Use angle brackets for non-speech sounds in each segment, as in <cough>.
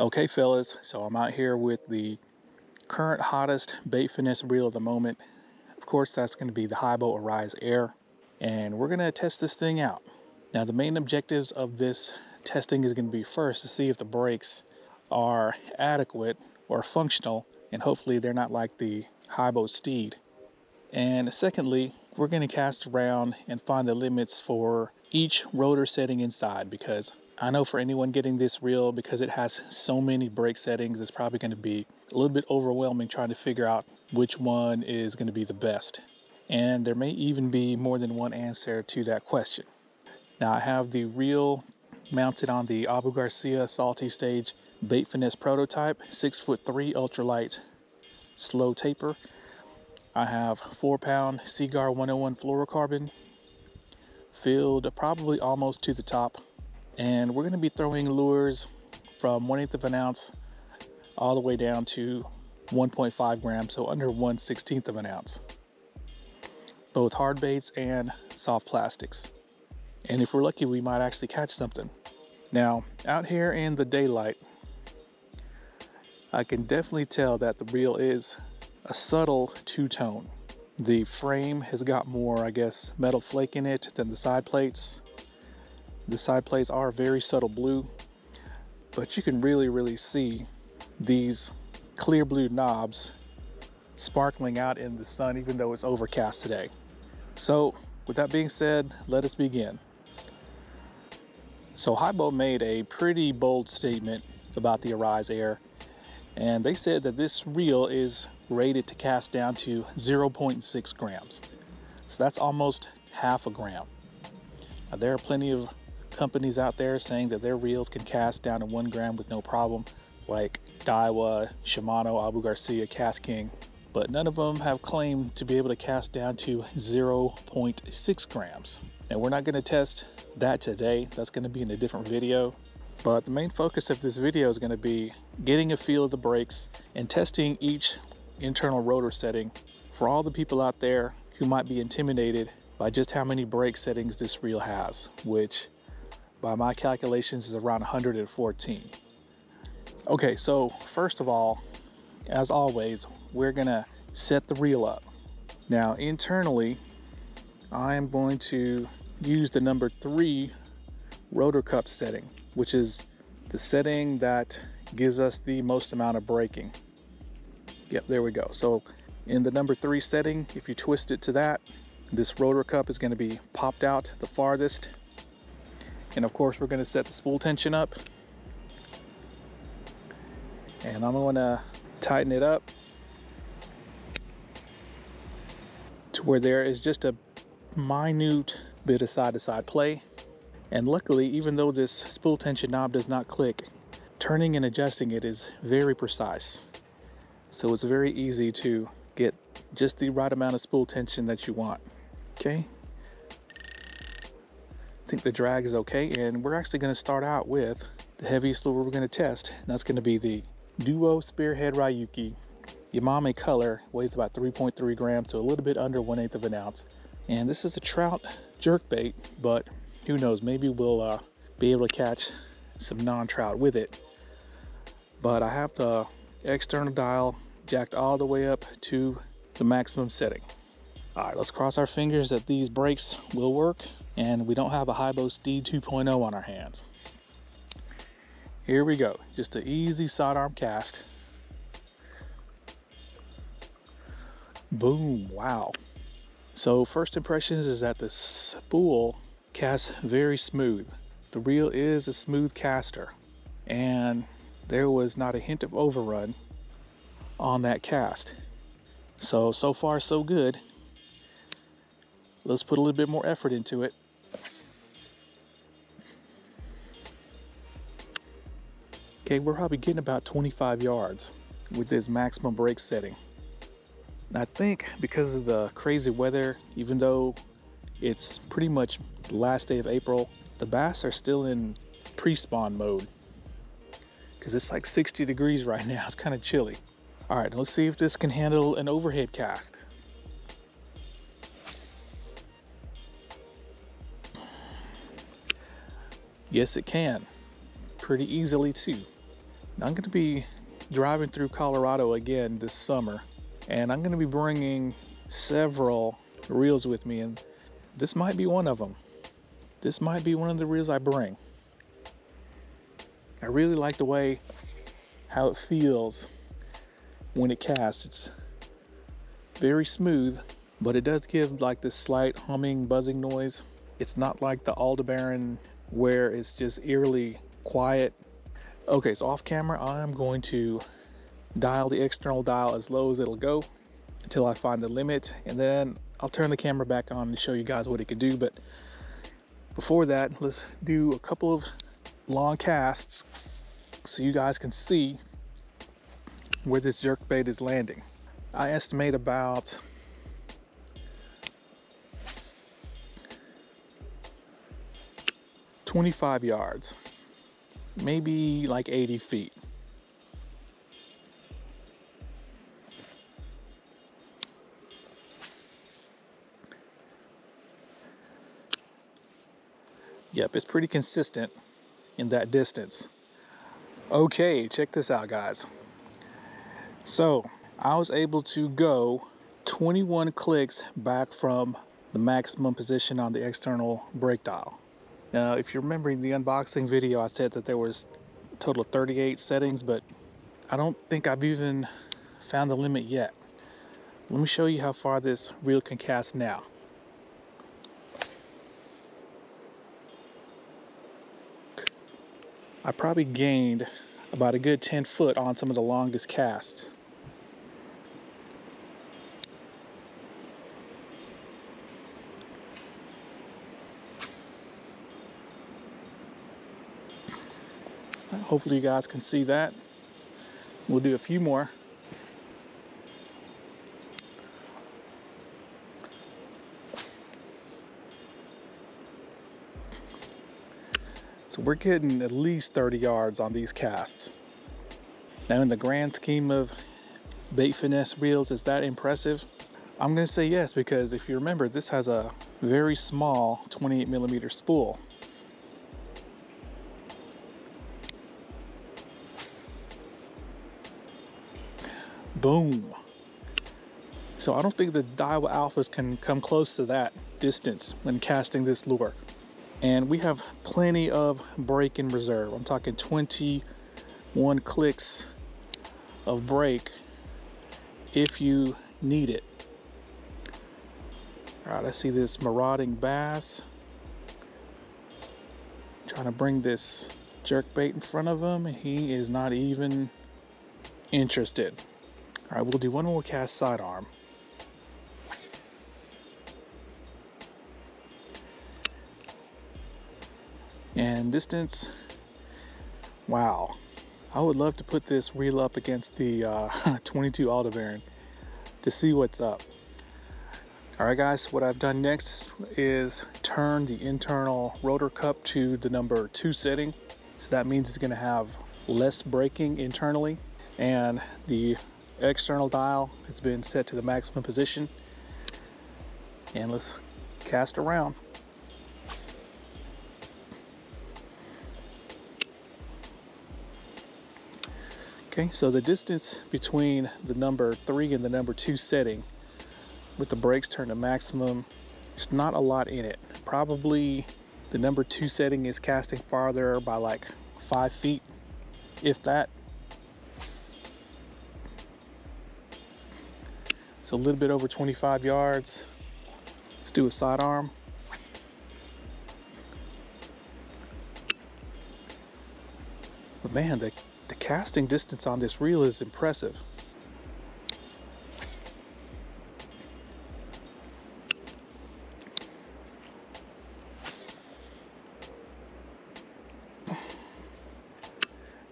Okay, fellas, so I'm out here with the current hottest bait finesse reel of the moment. Of course, that's going to be the Haibo Arise Air, and we're going to test this thing out. Now, the main objectives of this testing is going to be first to see if the brakes are adequate or functional, and hopefully they're not like the Haibo Steed. And secondly, we're going to cast around and find the limits for each rotor setting inside because I know for anyone getting this reel, because it has so many brake settings, it's probably going to be a little bit overwhelming trying to figure out which one is going to be the best. And there may even be more than one answer to that question. Now I have the reel mounted on the Abu Garcia Salty Stage Bait Finesse prototype, six foot three ultralight slow taper. I have four pound Seaguar 101 fluorocarbon filled probably almost to the top. And we're gonna be throwing lures from one eighth of an ounce all the way down to 1.5 grams, so under 1 16th of an ounce. Both hard baits and soft plastics. And if we're lucky, we might actually catch something. Now, out here in the daylight, I can definitely tell that the reel is a subtle two-tone. The frame has got more, I guess, metal flake in it than the side plates. The side plates are very subtle blue, but you can really, really see these clear blue knobs sparkling out in the sun, even though it's overcast today. So with that being said, let us begin. So Haibo made a pretty bold statement about the Arise Air, and they said that this reel is rated to cast down to 0.6 grams. So that's almost half a gram. Now, there are plenty of companies out there saying that their reels can cast down to one gram with no problem, like Daiwa, Shimano, Abu Garcia, KastKing, but none of them have claimed to be able to cast down to 0.6 grams. Now we're not going to test that today, that's going to be in a different video, but the main focus of this video is going to be getting a feel of the brakes and testing each internal rotor setting for all the people out there who might be intimidated by just how many brake settings this reel has, which by my calculations is around 114. Okay, so first of all, as always, we're gonna set the reel up. Now internally, I am going to use the number three rotor cup setting, which is the setting that gives us the most amount of braking. Yep, there we go. So in the number three setting, if you twist it to that, this rotor cup is to be popped out the farthest. And of course, we're going to set the spool tension up. And I'm going to tighten it up to where there is just a minute bit of side-to-side -side play. And luckily, even though this spool tension knob does not click, turning and adjusting it is very precise. So it's very easy to get just the right amount of spool tension that you want. Okay. Think the drag is okay. And we're actually going to start out with the heaviest lure we're going to test. And that's going to be the Duo Spearhead Ryuki. Yamame color weighs about 3.3 grams, so a little bit under 1 8th of an ounce. And this is a trout jerk bait, but who knows, maybe we'll uh, be able to catch some non-trout with it. But I have the external dial jacked all the way up to the maximum setting. All right, let's cross our fingers that these brakes will work and we don't have a Haibo Steed 2.0 on our hands. Here we go, just an easy sidearm cast. Boom, wow. So first impressions is that the spool casts very smooth. The reel is a smooth caster and there was not a hint of overrun on that cast. So, so far so good. Let's put a little bit more effort into it. Okay, we're probably getting about 25 yards with this maximum brake setting. I think because of the crazy weather, even though it's pretty much the last day of April, the bass are still in pre-spawn mode because it's like 60 degrees right now. <laughs> It's kind of chilly. All right, let's see if this can handle an overhead cast. Yes, it can. Pretty easily too. I'm going to be driving through Colorado again this summer, and I'm going to be bringing several reels with me, and this might be one of them. This might be one of the reels I bring. I really like the way how it feels when it casts. It's very smooth, but it does give like this slight humming, buzzing noise. It's not like the Aldebaran where it's just eerily quiet. Okay, so off camera, I'm going to dial the external dial as low as it'll go until I find the limit, and then I'll turn the camera back on to show you guys what it could do. But before that, let's do a couple of long casts so you guys can see where this jerk bait is landing. I estimate about Twenty-five yards, maybe like 80 feet. Yep, it's pretty consistent in that distance. Okay, check this out, guys. So, I was able to go 21 clicks back from the maximum position on the external brake dial. Now, if you're remembering the unboxing video, I said that there was a total of 38 settings, but I don't think I've even found the limit yet. Let me show you how far this reel can cast now. I probably gained about a good 10 foot on some of the longest casts. Hopefully you guys can see that. We'll do a few more. So we're getting at least 30 yards on these casts. Now in the grand scheme of bait finesse reels, is that impressive? I'm gonna say yes, because if you remember, this has a very small 28 millimeter spool. Boom. So I don't think the Daiwa Alphas can come close to that distance when casting this lure and we have plenty of brake in reserve. I'm talking 21 clicks of brake if you need it. All right, I see this marauding bass. Trying to bring this jerk bait in front of him. He is not even interested. All right, we'll do one more cast sidearm. and distance. Wow. I would love to put this reel up against the uh, <laughs> 22 Aldebaran to see what's up. All right guys what I've done next is turn the internal rotor cup to the number two setting. So that means it's going to have less braking internally and the external dial has been set to the maximum position and let's cast around Okay, so the distance between the number three and the number two setting with the brakes turned to maximum, it's not a lot in it. Probably the number two setting is casting farther by like five feet, if that. So a little bit over 25 yards. Let's do a sidearm. But man, the the casting distance on this reel is impressive.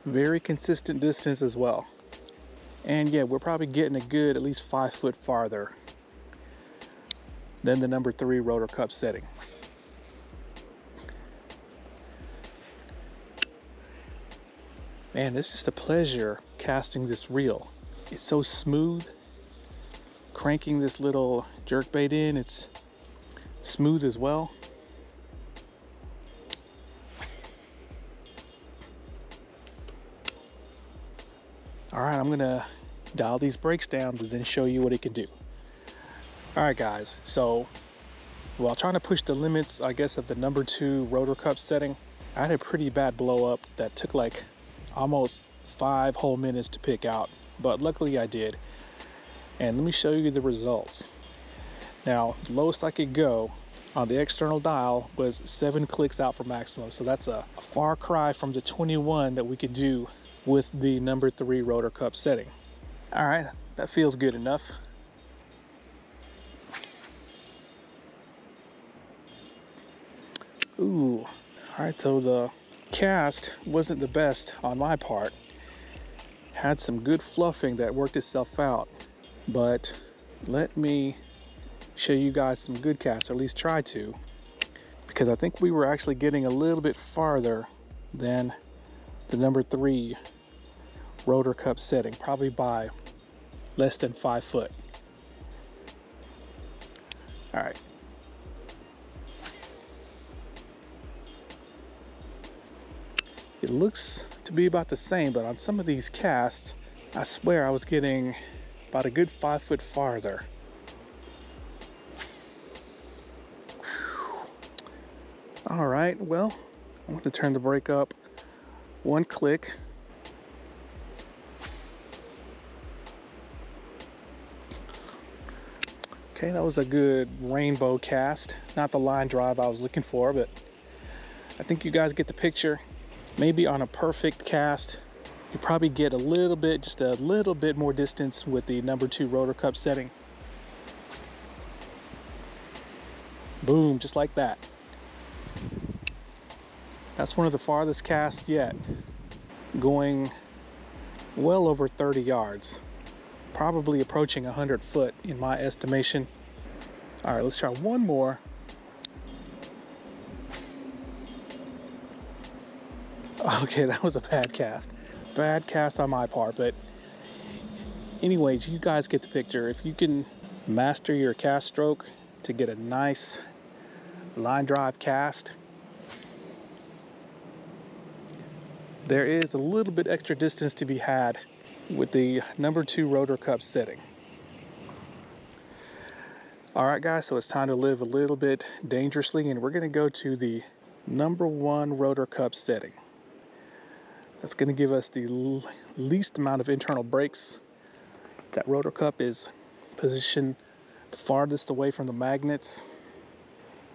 Very consistent distance as well. And yeah, we're probably getting a good at least five foot farther than the number three rotor cup setting. Man, it's just a pleasure casting this reel. It's so smooth. Cranking this little jerk bait in, it's smooth as well. All right, I'm gonna dial these brakes down to then show you what it can do. All right, guys, so while trying to push the limits, I guess, of the number two rotor cup setting, I had a pretty bad blow up that took like almost five whole minutes to pick out, but luckily I did. And let me show you the results. Now, the lowest I could go on the external dial was seven clicks out for maximum. So that's a, far cry from the 21 that we could do with the number three rotor cup setting. All right, that feels good enough. Ooh, all right, so the cast wasn't the best on my part. Had some good fluffing that worked itself out, but let me show you guys some good casts, or at least try to, because I think we were actually getting a little bit farther than the number three rotor cup setting, probably by less than five foot. All right. It looks to be about the same, but on some of these casts, I swear I was getting about a good five foot farther. All right, well, I'm to turn the brake up one click. Okay, that was a good rainbow cast. Not the line drive I was looking for, but I think you guys get the picture. Maybe on a perfect cast, you probably get a little bit, just a little bit more distance with the number two rotor cup setting. Boom, just like that. That's one of the farthest casts yet, going well over 30 yards, probably approaching 100 foot in my estimation. All right, let's try one more. <laughs> Okay, that was a bad cast. Bad cast on my part, but anyways, you guys get the picture. If you can master your cast stroke to get a nice line drive cast, there is a little bit extra distance to be had with the number two rotor cup setting. All right, guys, so it's time to live a little bit dangerously, and we're going to go to the number one rotor cup setting. That's going to give us the least amount of internal brakes. That rotor cup is positioned the farthest away from the magnets,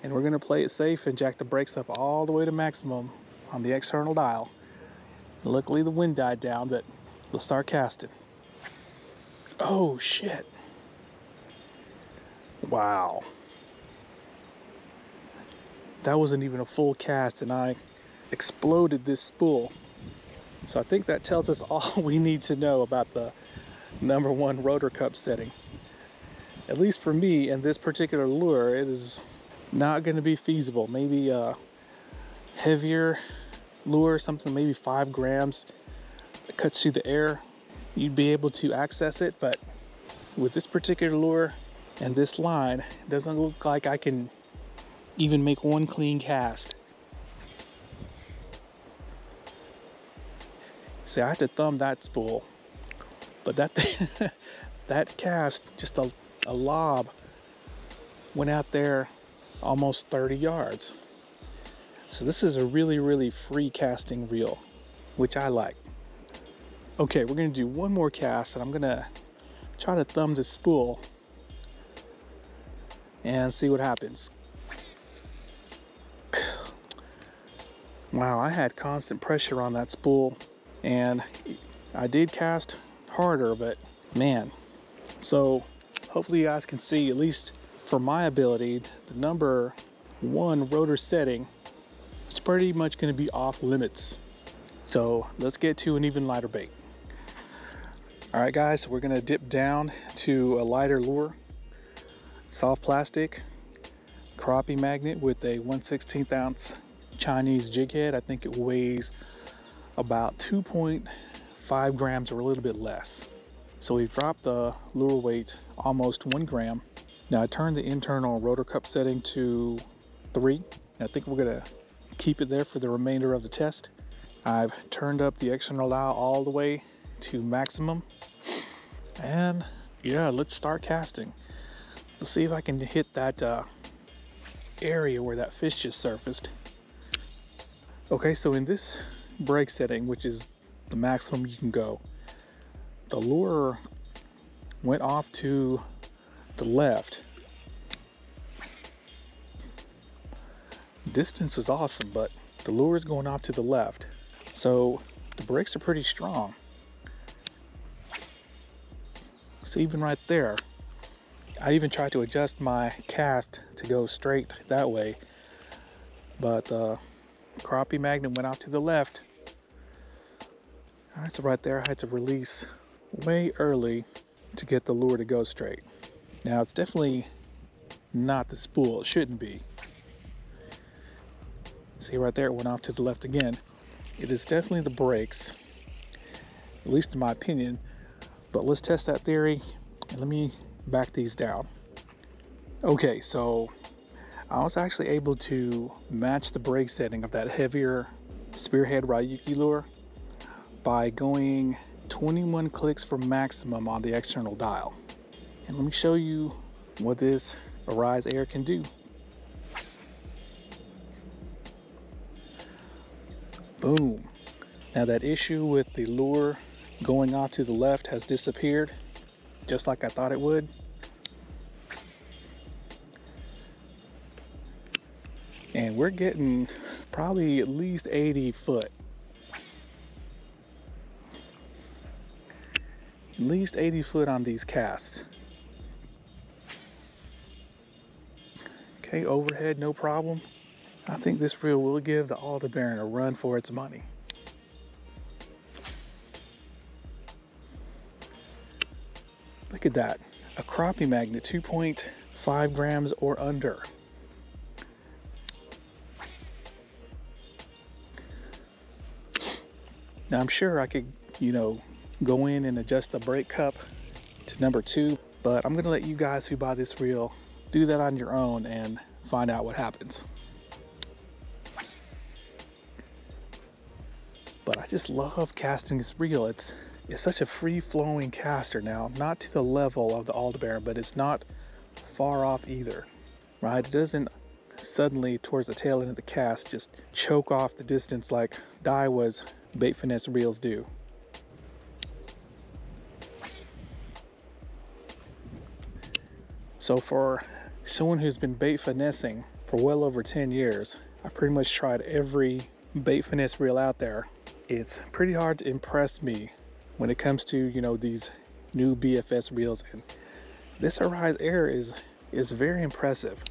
and we're going to play it safe and jack the brakes up all the way to maximum on the external dial. Luckily the wind died down, but let's start casting. Oh shit. Wow. That wasn't even a full cast and I exploded this spool. So I think that tells us <laughs> all we need to know about the number one rotor cup setting. At least for me and this particular lure, it is not going to be feasible. Maybe a heavier lure, something maybe five grams cuts through the air, you'd be able to access it. But with this particular lure and this line, it doesn't look like I can even make one clean cast. See, I had to thumb that spool, but that <laughs> that cast, just a, a lob, went out there almost 30 yards. So this is a really, really free casting reel, which I like. Okay, we're gonna do one more cast and I'm gonna try to thumb the spool and see what happens. <sighs> Wow, I had constant pressure on that spool and I did cast harder, but man. So hopefully you guys can see, at least for my ability, the number one rotor setting it's pretty much going to be off limits. So let's get to an even lighter bait. All right, guys, we're to dip down to a lighter lure, soft plastic, crappie magnet with a 1 16th ounce Chinese jig head. I think it weighs about 2.5 grams or a little bit less. So we've dropped the lure weight almost one gram. Now I turned the internal rotor cup setting to three. I think we're gonna keep it there for the remainder of the test. I've turned up the external dial all the way to maximum. And yeah, let's start casting. Let's see if I can hit that uh, area where that fish just surfaced. Okay, so in this brake setting, which is the maximum you can go, the lure went off to the left. Distance is awesome, but the lure is going off to the left. So the brakes are pretty strong. So even right there, I even tried to adjust my cast to go straight that way, but uh, crappie magnet went off to the left. All right, so right there I had to release way early to get the lure to go straight. Now it's definitely not the spool, it shouldn't be. See right there, it went off to the left again. It is definitely the brakes, at least in my opinion. But let's test that theory and let me back these down. Okay, so I was actually able to match the brake setting of that heavier Spearhead Ryuki lure by going 21 clicks for maximum on the external dial. And let me show you what this Arise Air can do. Boom. Now that issue with the lure going off to the left has disappeared, just like I thought it would. And we're getting probably at least 80 foot at least 80 foot on these casts. Okay, overhead, no problem. I think this reel will give the Aldebaran a run for its money. Look at that, a crappie magnet, 2.5 grams or under. Now I'm sure I could, you know, go in and adjust the brake cup to number two, but I'm gonna let you guys who buy this reel do that on your own and find out what happens. But I just love casting this reel. It's it's such a free-flowing caster now, not to the level of the Aldebaran, but it's not far off either, right? It doesn't suddenly towards the tail end of the cast just choke off the distance like Daiwa's bait finesse reels do. So for someone who's been bait finessing for well over 10 years, I pretty much tried every bait finesse reel out there. It's pretty hard to impress me when it comes to, you know, these new BFS wheels And this Arise Air is, is very impressive.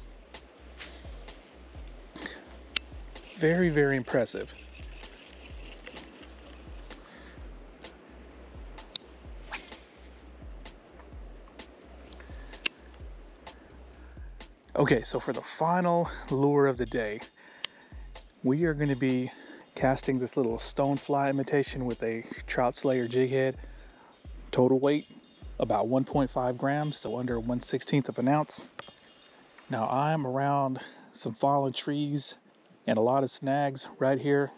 Very, very impressive. Okay, so for the final lure of the day, we are going to be casting this little stonefly imitation with a trout slayer jig head. Total weight about 1.5 grams, so under 1 16th of an ounce. Now I'm around some fallen trees and a lot of snags right here.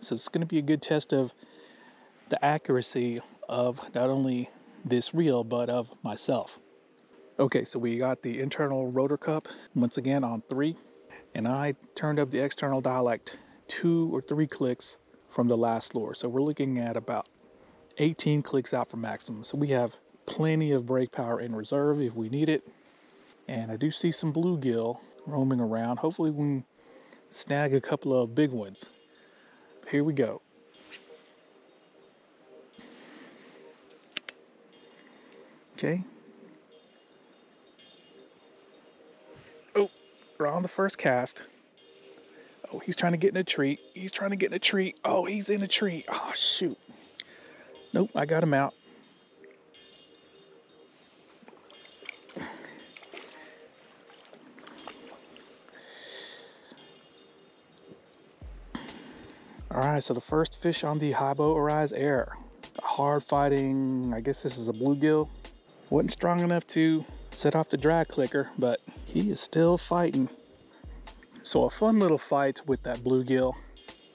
So it's going to be a good test of the accuracy of not only this reel, but of myself. Okay, so we got the internal rotor cup once again on three, and I turned up the external dialect two or three clicks from the last lure. So we're looking at about 18 clicks out for maximum. So we have plenty of brake power in reserve if we need it. And I do see some bluegill roaming around. Hopefully we can snag a couple of big ones. Here we go. Okay, Oh, We're on the first cast. Oh, he's trying to get in a tree. He's trying to get in a tree. Oh, he's in a tree. Oh, shoot. Nope, I got him out. All right, so the first fish on the Haibo Arise Air. Hard fighting, I guess this is a bluegill. Wasn't strong enough to set off the drag clicker, but he is still fighting. So a fun little fight with that bluegill.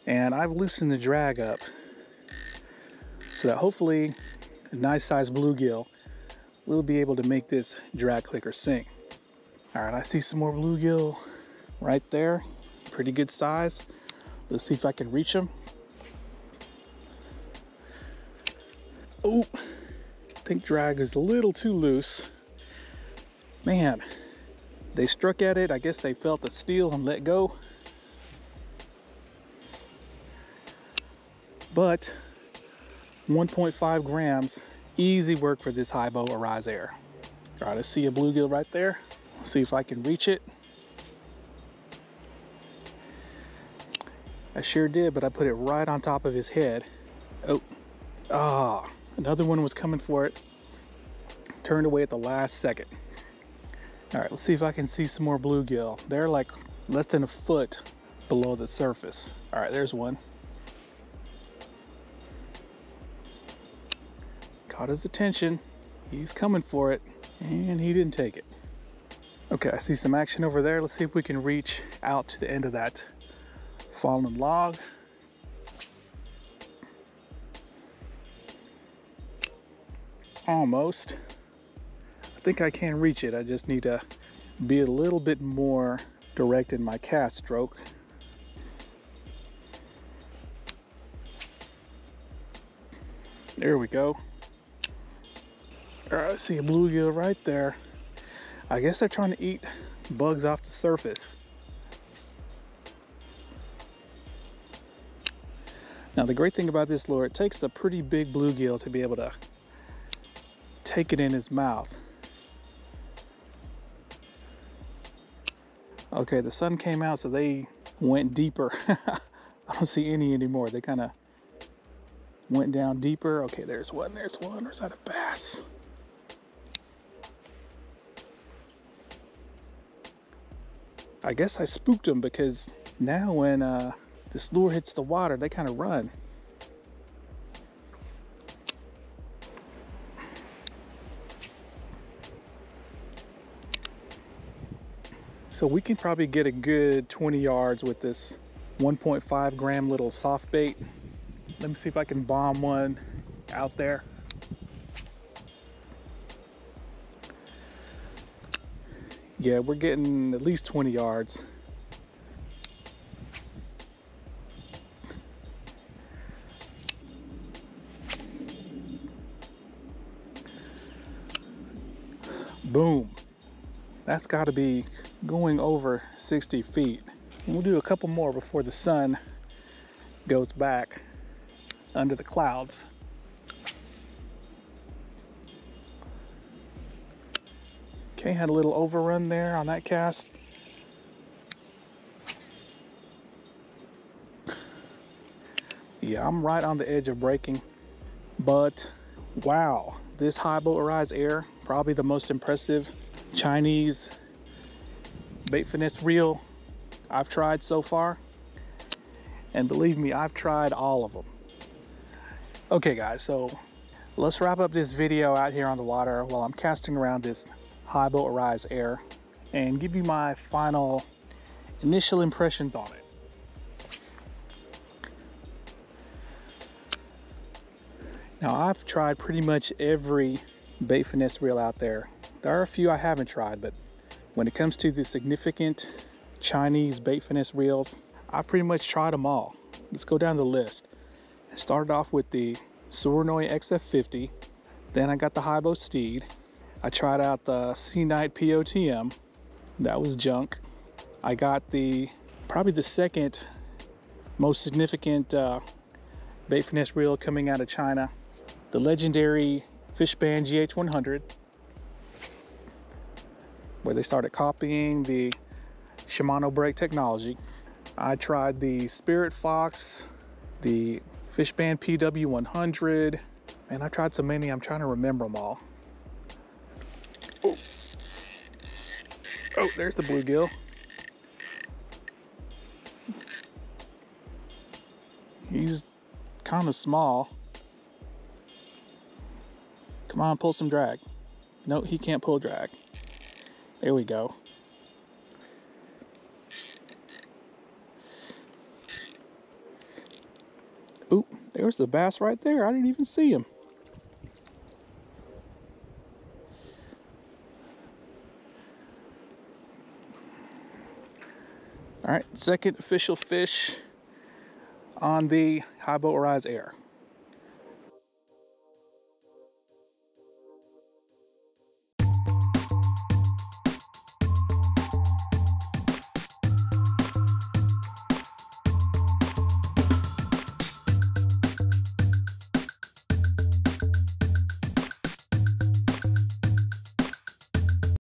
And I've loosened the drag up. so that hopefully a nice sized bluegill will be able to make this drag clicker sing. All right, I see some more bluegill right there. Pretty good size. Let's see if I can reach them. Oh, I think drag is a little too loose. Man, they struck at it. I guess they felt the steel and let go. But 1.5 grams, easy work for this Haibo Arise Air. Try to see a bluegill right there. See if I can reach it. I sure did, but I put it right on top of his head. Oh, ah, another one was coming for it. Turned away at the last second. All right, let's see if I can see some more bluegill. They're like less than a foot below the surface. All right, there's one. Caught his attention. He's coming for it, and he didn't take it. Okay, I see some action over there. Let's see if we can reach out to the end of that fallen log. Almost. Think I can reach it. I just need to be a little bit more direct in my cast stroke. There we go. I see a bluegill right there. I guess they're trying to eat bugs off the surface. Now the great thing about this lure, it takes a pretty big bluegill to be able to take it in his mouth. Okay, the sun came out, so they went deeper. <laughs> I don't see any anymore. They kind of went down deeper. Okay, there's one, there's one. Or is that a bass? I guess I spooked them because now when uh, this lure hits the water, they kind of run. So we can probably get a good 20 yards with this 1.5 gram little soft bait. Let me see if I can bomb one out there. Yeah, we're getting at least 20 yards. That's got to be going over 60 feet. And we'll do a couple more before the sun goes back under the clouds. Okay, had a little overrun there on that cast. Yeah, I'm right on the edge of breaking, but wow, this Haibo Arise Air, probably the most impressive Chinese bait finesse reel I've tried so far. And believe me, I've tried all of them. Okay guys, so let's wrap up this video out here on the water while I'm casting around this Haibo Arise Air and give you my final initial impressions on it. Now I've tried pretty much every bait finesse reel out there. There are a few I haven't tried, but when it comes to the significant Chinese bait finesse reels, I've pretty much tried them all. Let's go down the list. I started off with the Surinoi XF50, then I got the Haibo Steed. I tried out the SeaKnight POTM, that was junk. I got the, probably the second most significant uh, bait finesse reel coming out of China, the legendary Fishband GH100 where they started copying the Shimano brake technology. I tried the Spirit Fox, the Fishband PW100, and I tried so many, I'm trying to remember them all. Oh, oh there's the bluegill. He's kind of small. Come on, pull some drag. No, he can't pull drag. There we go. Ooh, there's the bass right there. I didn't even see him. All right, second official fish on the Haibo Arise Air.